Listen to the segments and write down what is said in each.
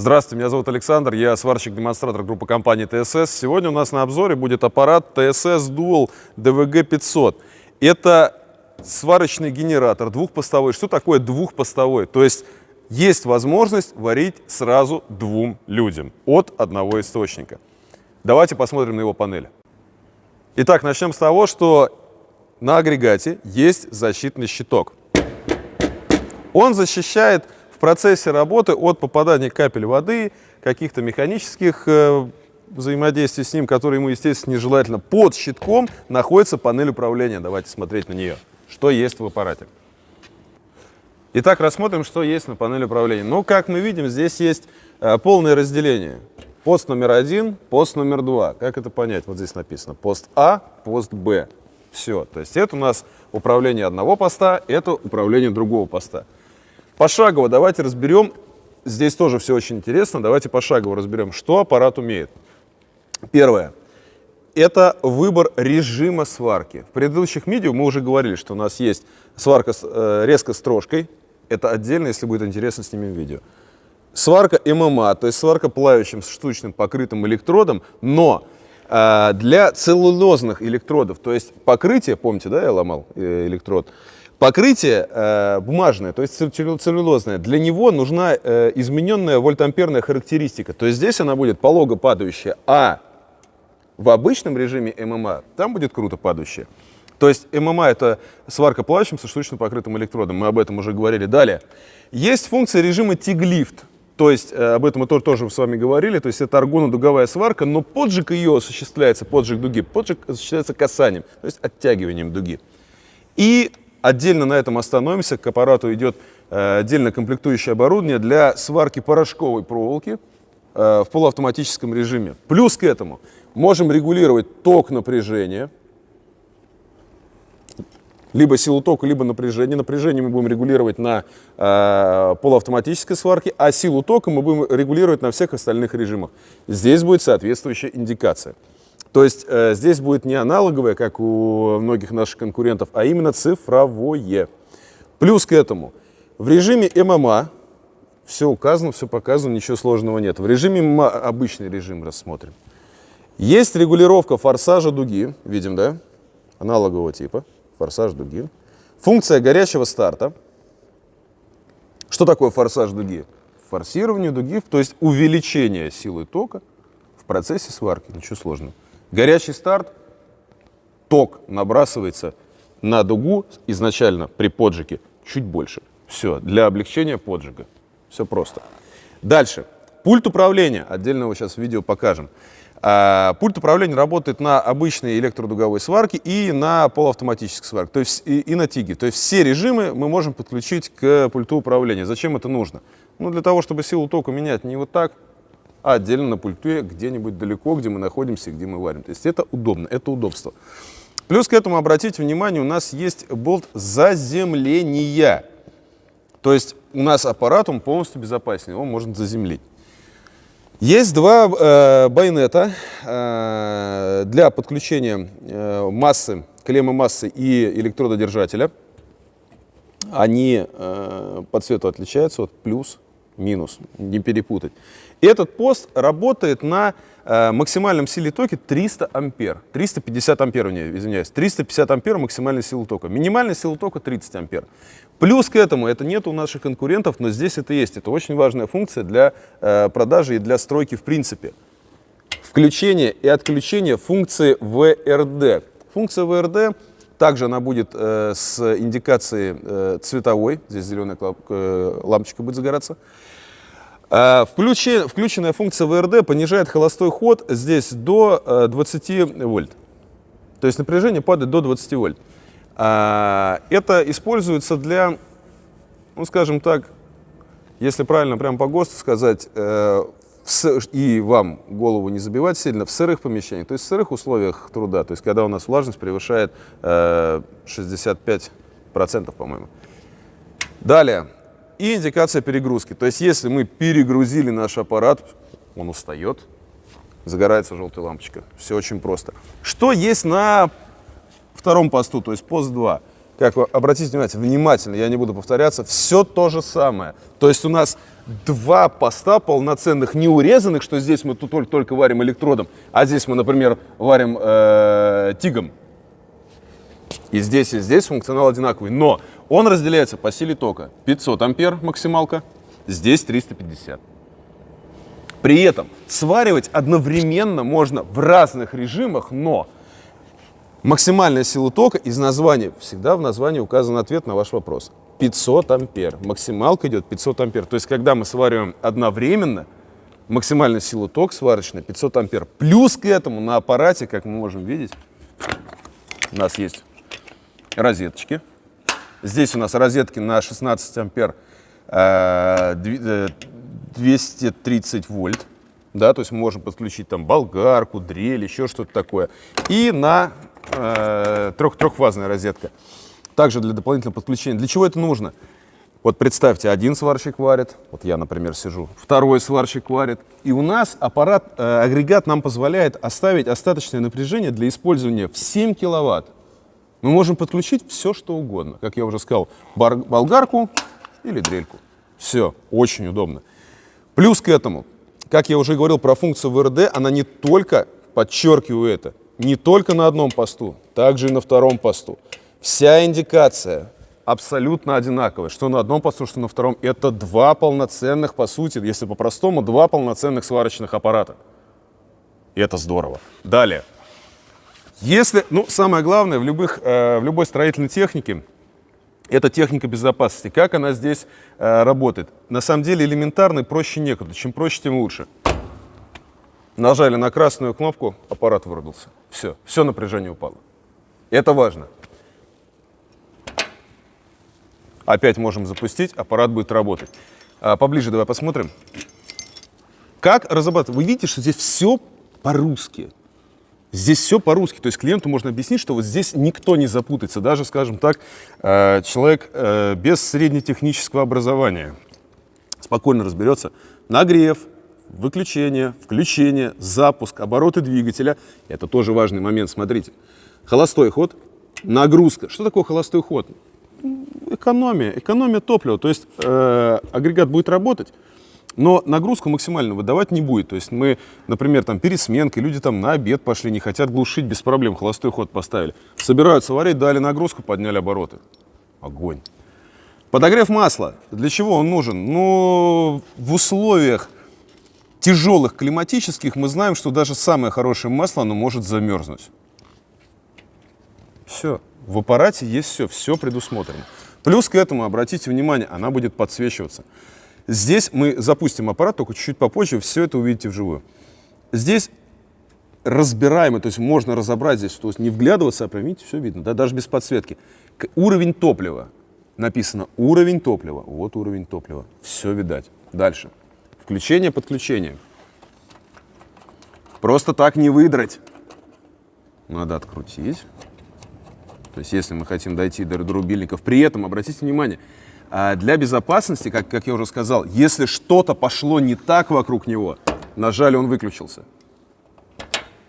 Здравствуйте, меня зовут Александр, я сварщик-демонстратор группы компании ТСС. Сегодня у нас на обзоре будет аппарат TSS Dual DVG 500. Это сварочный генератор двухпостовой. Что такое двухпостовой? То есть есть возможность варить сразу двум людям от одного источника. Давайте посмотрим на его панель. Итак, начнем с того, что на агрегате есть защитный щиток. Он защищает в процессе работы от попадания капель воды, каких-то механических э, взаимодействий с ним, которые ему, естественно, нежелательно. Под щитком находится панель управления. Давайте смотреть на нее. Что есть в аппарате. Итак, рассмотрим, что есть на панели управления. Ну, как мы видим, здесь есть э, полное разделение. Пост номер один, пост номер два. Как это понять? Вот здесь написано пост А, пост Б. Все. То есть это у нас управление одного поста, это управление другого поста. Пошагово давайте разберем, здесь тоже все очень интересно, давайте пошагово разберем, что аппарат умеет. Первое. Это выбор режима сварки. В предыдущих видео мы уже говорили, что у нас есть сварка с э, резко строжкой. Это отдельно, если будет интересно, снимем видео. Сварка ММА, то есть сварка плавающим штучным покрытым электродом, но э, для целлулозных электродов, то есть покрытие, помните, да, я ломал э, электрод, Покрытие э, бумажное, то есть целлюлозное, для него нужна э, измененная вольтамперная характеристика. То есть здесь она будет полого падающая, а в обычном режиме ММА там будет круто падающая. То есть ММА это сварка плавающим со штучно покрытым электродом, мы об этом уже говорили. Далее, есть функция режима TIG-лифт, то есть э, об этом мы тоже с вами говорили, то есть это аргонодуговая сварка, но поджиг ее осуществляется, поджиг дуги, поджиг осуществляется касанием, то есть оттягиванием дуги. И Отдельно на этом остановимся. К аппарату идет э, отдельно комплектующее оборудование для сварки порошковой проволоки э, в полуавтоматическом режиме. Плюс к этому можем регулировать ток напряжения, либо силу тока, либо напряжение. Напряжение мы будем регулировать на э, полуавтоматической сварке, а силу тока мы будем регулировать на всех остальных режимах. Здесь будет соответствующая индикация. То есть э, здесь будет не аналоговое, как у многих наших конкурентов, а именно цифровое. Плюс к этому, в режиме ММА, все указано, все показано, ничего сложного нет. В режиме ММА обычный режим рассмотрим. Есть регулировка форсажа дуги, видим, да? Аналогового типа, форсаж дуги. Функция горячего старта. Что такое форсаж дуги? Форсирование дуги, то есть увеличение силы тока в процессе сварки, ничего сложного. Горячий старт, ток набрасывается на дугу изначально при поджиге чуть больше. Все, для облегчения поджига. Все просто. Дальше. Пульт управления. Отдельно его сейчас в видео покажем. А, пульт управления работает на обычной электродуговой сварке и на полуавтоматической сварке, то есть и, и на тиге. То есть все режимы мы можем подключить к пульту управления. Зачем это нужно? Ну, для того, чтобы силу тока менять не вот так, а отдельно на пульте где-нибудь далеко, где мы находимся, где мы варим. То есть это удобно, это удобство. Плюс к этому, обратите внимание, у нас есть болт заземления. То есть у нас аппарат, он полностью безопасен, его можно заземлить. Есть два э, байонета э, для подключения э, массы, клеммы массы и электрододержателя. Они э, по цвету отличаются от плюс, минус, не перепутать. Этот пост работает на э, максимальном силе тока 300 ампер. 350 ампер, не, извиняюсь. 350 ампер максимальная сила тока. Минимальная сила тока 30 ампер. Плюс к этому, это нет у наших конкурентов, но здесь это есть. Это очень важная функция для э, продажи и для стройки в принципе. Включение и отключение функции ВРД. Функция ВРД также она будет э, с индикацией э, цветовой, здесь зеленая э, лампочка будет загораться. Включен, включенная функция ВРД понижает холостой ход здесь до 20 э, вольт. То есть напряжение падает до 20 вольт. Это используется для, ну скажем так, если правильно прям по ГОСТу сказать, и вам голову не забивать сильно, в сырых помещениях, то есть в сырых условиях труда, то есть когда у нас влажность превышает 65%, по-моему. Далее, и индикация перегрузки. То есть если мы перегрузили наш аппарат, он устает, загорается желтая лампочка. Все очень просто. Что есть на втором посту, то есть пост 2? Как вы обратите внимание, внимательно, я не буду повторяться, все то же самое. То есть у нас два поста полноценных, не урезанных, что здесь мы тут только, только варим электродом, а здесь мы, например, варим э, тигом. И здесь, и здесь функционал одинаковый. Но он разделяется по силе тока. 500 ампер максималка, здесь 350. При этом сваривать одновременно можно в разных режимах, но максимальная сила тока из названия, всегда в названии указан ответ на ваш вопрос. 500 ампер. Максималка идет 500 ампер. То есть, когда мы свариваем одновременно, максимальная сила ток сварочная 500 ампер. Плюс к этому на аппарате, как мы можем видеть, у нас есть розеточки. Здесь у нас розетки на 16 ампер 230 э, вольт. Да, то есть мы можем подключить там болгарку, дрель, еще что-то такое. И на э, трех, трехфазная розетка. Также для дополнительного подключения. Для чего это нужно? Вот представьте, один сварщик варит, вот я, например, сижу, второй сварщик варит, и у нас аппарат, э, агрегат нам позволяет оставить остаточное напряжение для использования в 7 киловатт. Мы можем подключить все, что угодно. Как я уже сказал, бар, болгарку или дрельку. Все, очень удобно. Плюс к этому, как я уже говорил про функцию ВРД, она не только, подчеркиваю это, не только на одном посту, также и на втором посту. Вся индикация абсолютно одинаковая, что на одном посту, что на втором. Это два полноценных, по сути, если по-простому, два полноценных сварочных аппарата. И это здорово. Далее. Если, ну, самое главное в, любых, э, в любой строительной технике, это техника безопасности. Как она здесь э, работает? На самом деле элементарно и проще некуда. Чем проще, тем лучше. Нажали на красную кнопку, аппарат вырубился. Все, все напряжение упало. Это важно. Опять можем запустить, аппарат будет работать. А, поближе давай посмотрим. Как разрабатывать? Вы видите, что здесь все по-русски. Здесь все по-русски, то есть клиенту можно объяснить, что вот здесь никто не запутается, даже, скажем так, э, человек э, без среднетехнического образования спокойно разберется. Нагрев, выключение, включение, запуск, обороты двигателя. Это тоже важный момент, смотрите. Холостой ход, нагрузка. Что такое холостой ход? Экономия, экономия топлива. То есть э, агрегат будет работать, но нагрузку максимально выдавать не будет. То есть мы, например, там перед сменкой, люди там на обед пошли, не хотят глушить, без проблем холостой ход поставили. Собираются варить, дали нагрузку, подняли обороты. Огонь. Подогрев масла. Для чего он нужен? Ну, в условиях тяжелых климатических мы знаем, что даже самое хорошее масло, оно может замерзнуть. Все. В аппарате есть все, все предусмотрено. Плюс к этому, обратите внимание, она будет подсвечиваться. Здесь мы запустим аппарат, только чуть-чуть попозже, все это увидите вживую. Здесь разбираемый, то есть можно разобрать здесь, то есть не вглядываться, а прям, видите, все видно, да, даже без подсветки. Уровень топлива. Написано уровень топлива. Вот уровень топлива. Все видать. Дальше. Включение, подключение. Просто так не выдрать. Надо открутить. То есть если мы хотим дойти до рубильников. При этом, обратите внимание, а для безопасности, как, как я уже сказал, если что-то пошло не так вокруг него, нажали, он выключился.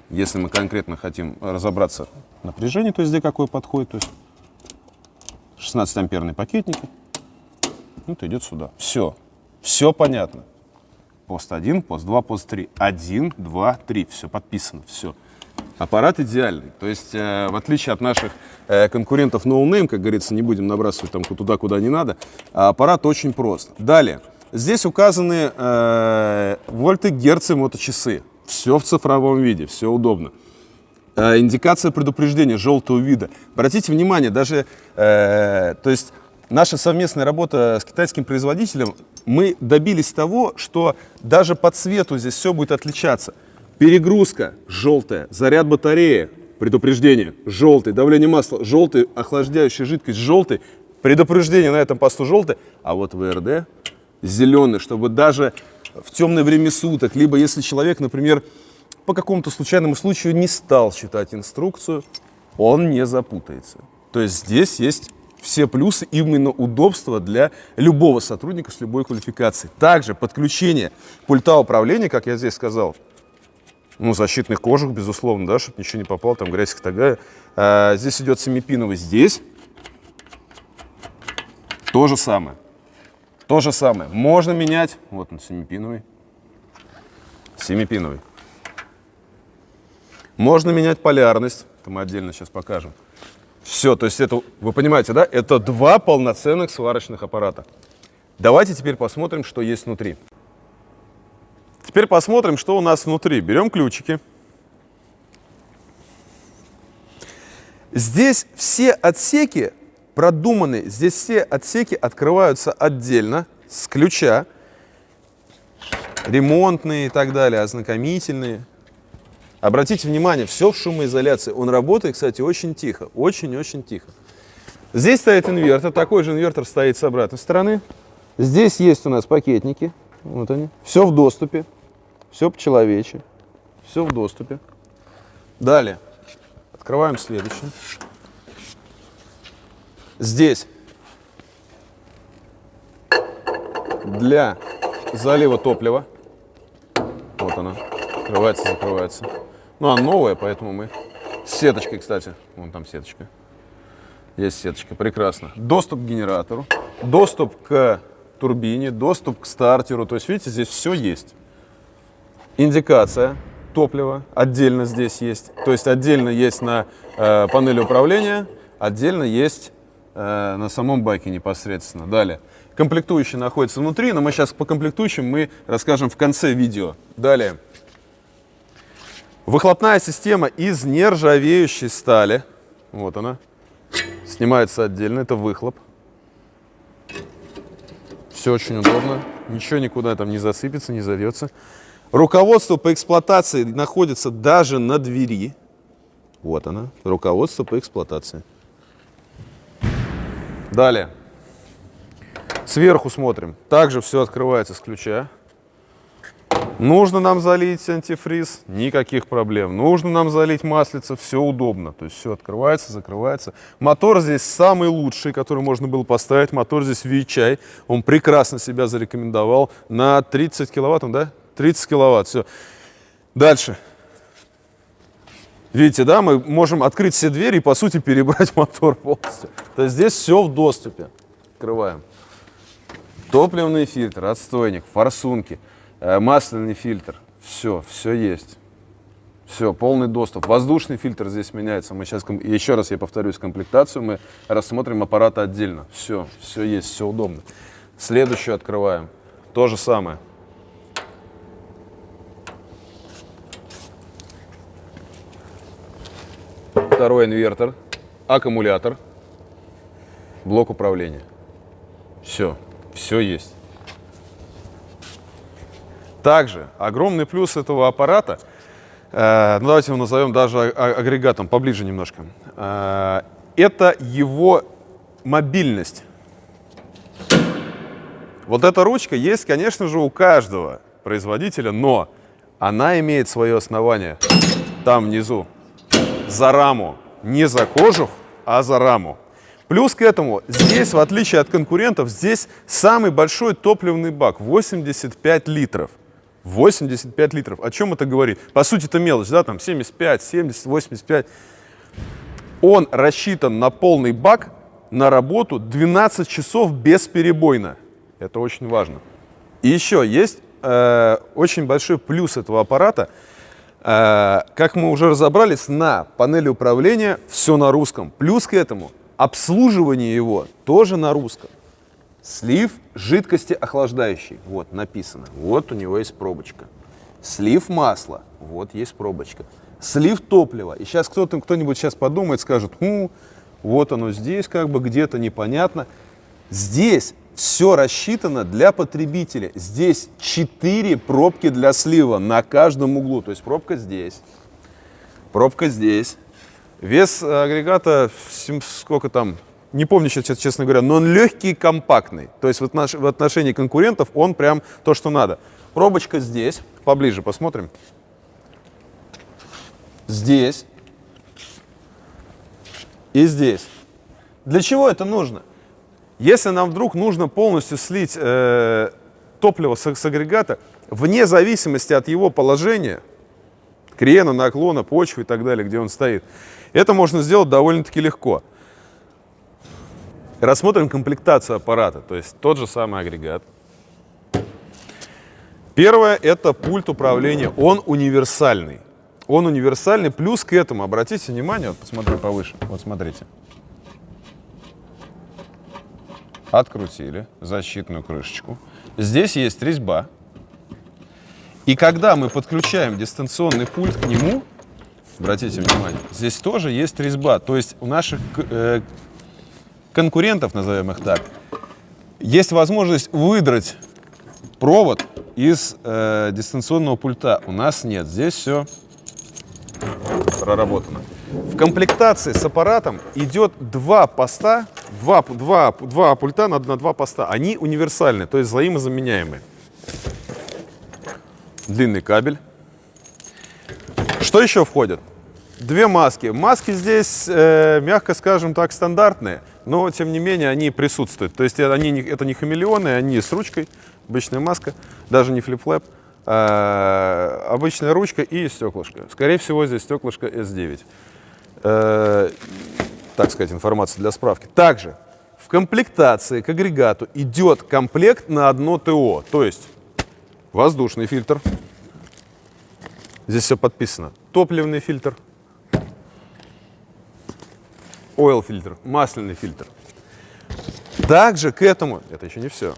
Если мы конкретно хотим разобраться в напряжении, то есть где какой подходит, то есть 16-амперный пакетник, вот идет сюда. Все, все понятно. Пост 1, пост 2, пост 3. 1, 2, 3. Все подписано, все. Аппарат идеальный. То есть, э, в отличие от наших э, конкурентов no name, как говорится, не будем набрасывать там туда, куда не надо, а аппарат очень прост. Далее. Здесь указаны э, вольты, герцы, моточасы. Все в цифровом виде, все удобно. Э, индикация предупреждения желтого вида. Обратите внимание, даже, э, то есть, наша совместная работа с китайским производителем, мы добились того, что даже по цвету здесь все будет отличаться. Перегрузка желтая, заряд батареи, предупреждение, желтый, давление масла, желтый, охлаждающая жидкость, желтый, предупреждение на этом посту желтый, а вот ВРД зеленый, чтобы даже в темное время суток, либо если человек, например, по какому-то случайному случаю не стал читать инструкцию, он не запутается. То есть здесь есть все плюсы именно удобства для любого сотрудника с любой квалификацией. Также подключение пульта управления, как я здесь сказал, ну, защитных кожух, безусловно, да, чтобы ничего не попало, там грязь тагая. А, здесь идет семипиновый здесь, То же самое. То же самое. Можно менять. Вот он, семипиновый. Семипиновый. Можно менять полярность. Это мы отдельно сейчас покажем. Все, то есть это, вы понимаете, да? Это два полноценных сварочных аппарата. Давайте теперь посмотрим, что есть внутри. Теперь посмотрим, что у нас внутри. Берем ключики. Здесь все отсеки продуманы. Здесь все отсеки открываются отдельно, с ключа. Ремонтные и так далее, ознакомительные. Обратите внимание, все в шумоизоляции. Он работает, кстати, очень тихо. Очень-очень тихо. Здесь стоит инвертор. Такой же инвертор стоит с обратной стороны. Здесь есть у нас пакетники. Вот они. Все в доступе. Все по-человече. Все в доступе. Далее. Открываем следующее. Здесь для залива топлива. Вот она. Открывается, закрывается. Ну, она новая, поэтому мы... С сеточкой, кстати. Вон там сеточка. Есть сеточка. Прекрасно. Доступ к генератору. Доступ к турбине. Доступ к стартеру. То есть, видите, здесь все есть. Индикация топлива отдельно здесь есть. То есть отдельно есть на э, панели управления, отдельно есть э, на самом баке непосредственно. Далее. Комплектующие находятся внутри, но мы сейчас по комплектующим мы расскажем в конце видео. Далее. Выхлопная система из нержавеющей стали. Вот она. Снимается отдельно, это выхлоп. Все очень удобно. Ничего никуда там не засыпется, не завьется. Руководство по эксплуатации находится даже на двери. Вот она, руководство по эксплуатации. Далее. Сверху смотрим. Также все открывается с ключа. Нужно нам залить антифриз, никаких проблем. Нужно нам залить маслица, все удобно. То есть все открывается, закрывается. Мотор здесь самый лучший, который можно было поставить. Мотор здесь VHI. Он прекрасно себя зарекомендовал. На 30 киловатт, да? 30 киловатт, все. Дальше. Видите, да, мы можем открыть все двери и, по сути, перебрать мотор полностью. То есть здесь все в доступе. Открываем. Топливный фильтр, отстойник, форсунки, масляный фильтр. Все, все есть. Все, полный доступ. Воздушный фильтр здесь меняется. Мы сейчас, еще раз я повторюсь, комплектацию мы рассмотрим аппараты отдельно. Все, все есть, все удобно. Следующую открываем. То же самое. второй инвертор, аккумулятор, блок управления. Все, все есть. Также огромный плюс этого аппарата, э, ну давайте его назовем даже агрегатом, поближе немножко, э, это его мобильность. Вот эта ручка есть, конечно же, у каждого производителя, но она имеет свое основание там внизу за раму. Не за кожух, а за раму. Плюс к этому, здесь, в отличие от конкурентов, здесь самый большой топливный бак, 85 литров. 85 литров. О чем это говорит? По сути, это мелочь, да, там 75, 70, 85. Он рассчитан на полный бак на работу 12 часов бесперебойно. Это очень важно. И еще есть э, очень большой плюс этого аппарата – Э, как мы уже разобрались, на панели управления все на русском. Плюс к этому обслуживание его тоже на русском. Слив жидкости охлаждающей. Вот написано. Вот у него есть пробочка. Слив масла. Вот есть пробочка. Слив топлива. И сейчас кто-то, кто-нибудь сейчас подумает, скажет, ну, вот оно здесь как бы где-то непонятно. Здесь все рассчитано для потребителя. Здесь 4 пробки для слива на каждом углу. То есть пробка здесь, пробка здесь. Вес агрегата, сколько там, не помню сейчас, честно говоря, но он легкий и компактный. То есть в отношении конкурентов он прям то, что надо. Пробочка здесь, поближе посмотрим. Здесь и здесь. Для чего это нужно? Если нам вдруг нужно полностью слить э, топливо с, с агрегата, вне зависимости от его положения, крена, наклона, почвы и так далее, где он стоит, это можно сделать довольно-таки легко. Рассмотрим комплектацию аппарата, то есть тот же самый агрегат. Первое – это пульт управления. Он универсальный. Он универсальный. Плюс к этому, обратите внимание, вот посмотрю повыше. Вот смотрите. Открутили защитную крышечку. Здесь есть резьба. И когда мы подключаем дистанционный пульт к нему, обратите внимание, здесь тоже есть резьба. То есть у наших э, конкурентов, назовем их так, есть возможность выдрать провод из э, дистанционного пульта. У нас нет. Здесь все проработано. В комплектации с аппаратом идет два поста, два, два, два пульта на, на два поста. Они универсальны, то есть взаимозаменяемые. Длинный кабель. Что еще входит? Две маски. Маски здесь, э, мягко скажем так, стандартные, но тем не менее они присутствуют. То есть они, это не хамелеоны, они с ручкой, обычная маска, даже не flip-flap. Э, обычная ручка и стеклышко. Скорее всего, здесь стеклышко S9. Э, так сказать, информация для справки. Также в комплектации к агрегату идет комплект на одно ТО, то есть воздушный фильтр. Здесь все подписано. Топливный фильтр, oil фильтр, масляный фильтр. Также к этому, это еще не все,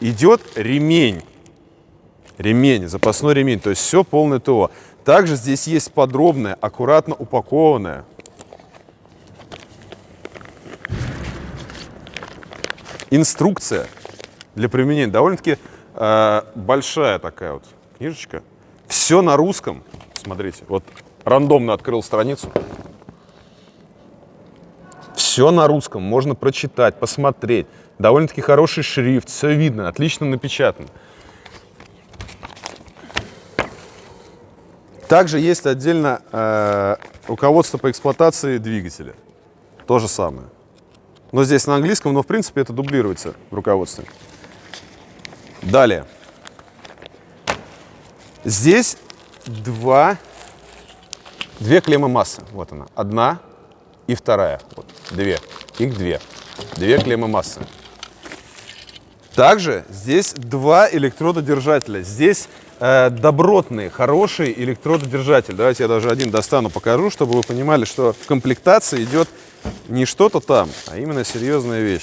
идет ремень. Ремень, запасной ремень, то есть все полное ТО. Также здесь есть подробное, аккуратно упакованное инструкция для применения. Довольно-таки э, большая такая вот книжечка. Все на русском. Смотрите, вот рандомно открыл страницу. Все на русском, можно прочитать, посмотреть. Довольно-таки хороший шрифт, все видно, отлично напечатано. Также есть отдельно э, руководство по эксплуатации двигателя. То же самое. Но здесь на английском, но в принципе это дублируется в руководстве. Далее. Здесь два, две клеммы массы. Вот она. Одна и вторая. Вот, две. Их две. Две клеммы массы. Также здесь два электрододержателя. Здесь э, добротный, хороший электрододержатель. Давайте я даже один достану, покажу, чтобы вы понимали, что в комплектации идет не что-то там, а именно серьезная вещь.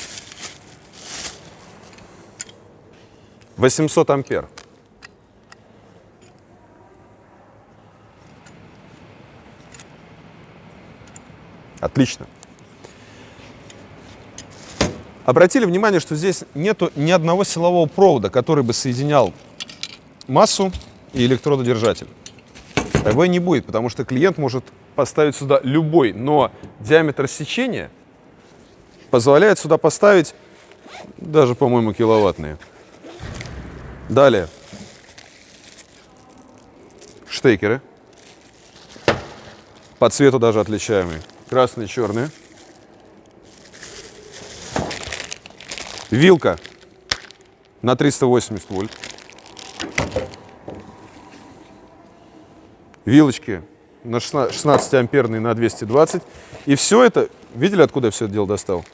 800 ампер. Отлично. Обратили внимание, что здесь нету ни одного силового провода, который бы соединял массу и электрододержатель. Его не будет, потому что клиент может поставить сюда любой, но диаметр сечения позволяет сюда поставить даже, по-моему, киловаттные. Далее. Штекеры. По цвету даже отличаемые. Красные, черные. Вилка на 380 вольт. Вилочки на 16, 16 амперный на 220. И все это, видели, откуда я все это дело достал?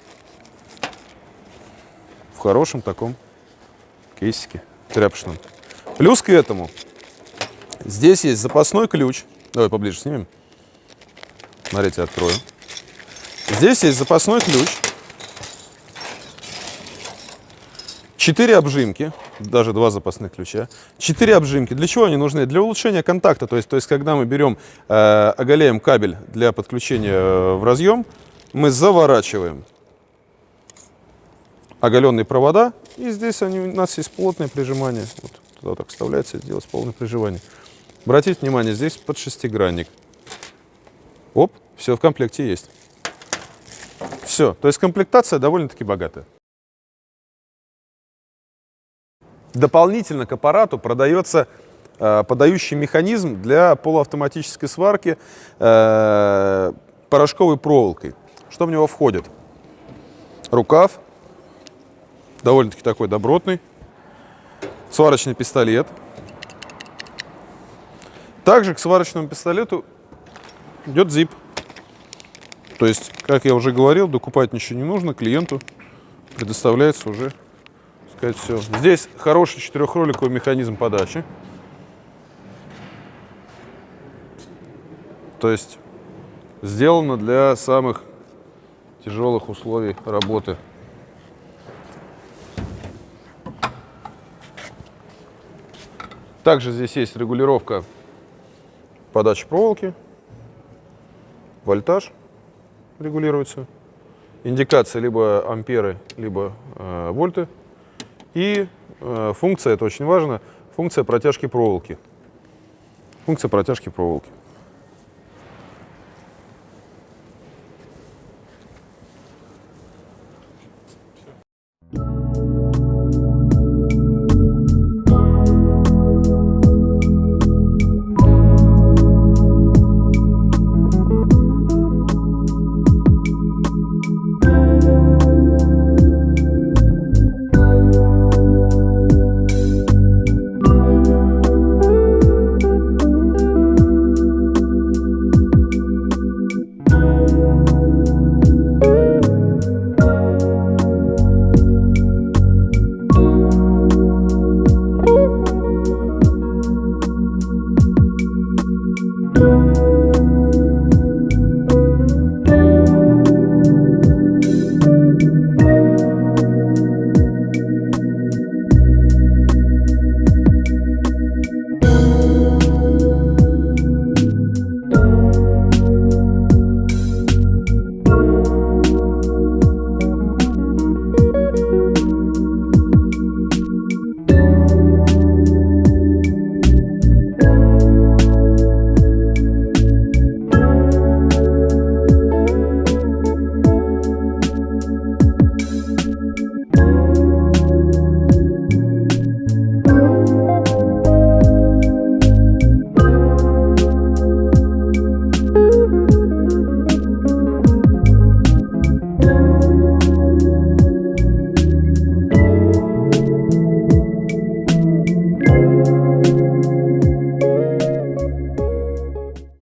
В хорошем таком кейсике тряпочном. Плюс к этому, здесь есть запасной ключ. Давай поближе снимем. Смотрите, открою. Здесь есть запасной ключ. Четыре обжимки даже два запасных ключа. Четыре обжимки. Для чего они нужны? Для улучшения контакта. То есть, то есть когда мы берем, э, оголяем кабель для подключения э, в разъем, мы заворачиваем оголенные провода. И здесь они, у нас есть плотное прижимание. Вот туда так вставляется, делать полное прижимание. Обратите внимание, здесь под шестигранник. Оп, все в комплекте есть. Все, то есть комплектация довольно-таки богатая. Дополнительно к аппарату продается э, подающий механизм для полуавтоматической сварки э, порошковой проволокой. Что в него входит? Рукав, довольно-таки такой добротный, сварочный пистолет. Также к сварочному пистолету идет зип. То есть, как я уже говорил, докупать ничего не нужно, клиенту предоставляется уже сказать все. Здесь хороший четырехроликовый механизм подачи. То есть сделано для самых тяжелых условий работы. Также здесь есть регулировка подачи проволоки, вольтаж регулируется, индикация либо амперы, либо э, вольты. И э, функция, это очень важно, функция протяжки проволоки. Функция протяжки проволоки.